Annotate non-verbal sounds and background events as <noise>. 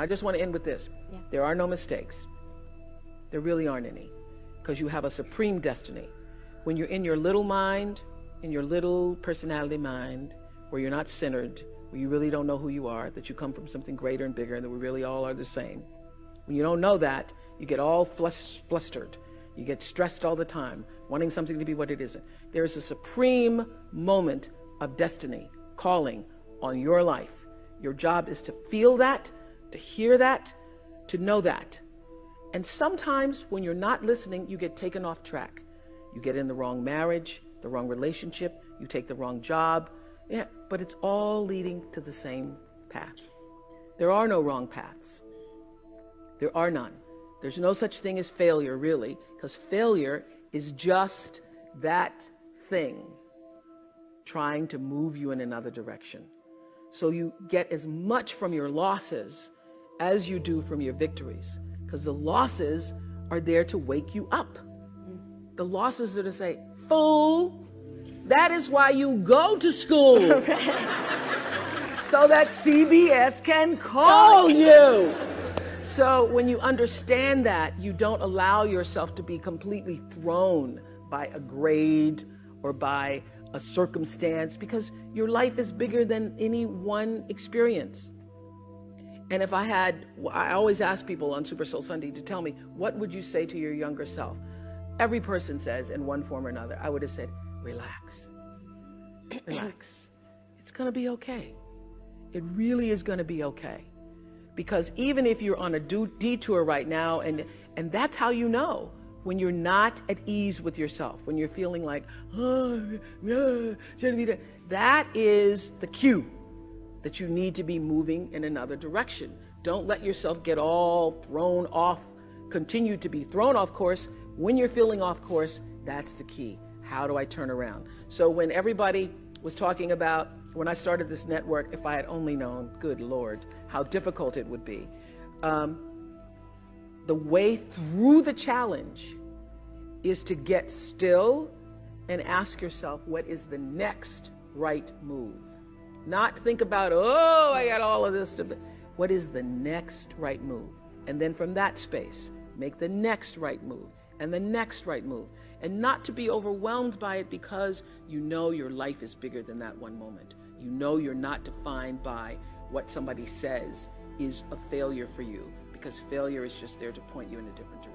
I just want to end with this. Yeah. There are no mistakes. There really aren't any because you have a supreme destiny. When you're in your little mind, in your little personality mind, where you're not centered, where you really don't know who you are, that you come from something greater and bigger, and that we really all are the same. When you don't know that, you get all flustered. You get stressed all the time, wanting something to be what it isn't. There is a supreme moment of destiny calling on your life. Your job is to feel that, to hear that, to know that. And sometimes when you're not listening, you get taken off track. You get in the wrong marriage, the wrong relationship, you take the wrong job. Yeah, but it's all leading to the same path. There are no wrong paths. There are none. There's no such thing as failure, really, because failure is just that thing trying to move you in another direction. So you get as much from your losses as you do from your victories, because the losses are there to wake you up. The losses are to say, fool, that is why you go to school. <laughs> so that CBS can call oh, you. So when you understand that, you don't allow yourself to be completely thrown by a grade or by a circumstance because your life is bigger than any one experience. And if I had, I always ask people on Super Soul Sunday to tell me, what would you say to your younger self? Every person says in one form or another, I would have said, relax, <clears throat> relax. It's going to be okay. It really is going to be okay. Because even if you're on a detour right now, and, and that's how you know when you're not at ease with yourself, when you're feeling like, oh, yeah, that is the cue that you need to be moving in another direction. Don't let yourself get all thrown off, continue to be thrown off course. When you're feeling off course, that's the key. How do I turn around? So when everybody was talking about when I started this network, if I had only known, good Lord, how difficult it would be. Um, the way through the challenge is to get still and ask yourself, what is the next right move? Not think about, oh, I got all of this. To... What is the next right move? And then from that space, make the next right move and the next right move. And not to be overwhelmed by it because you know your life is bigger than that one moment. You know you're not defined by what somebody says is a failure for you because failure is just there to point you in a different direction.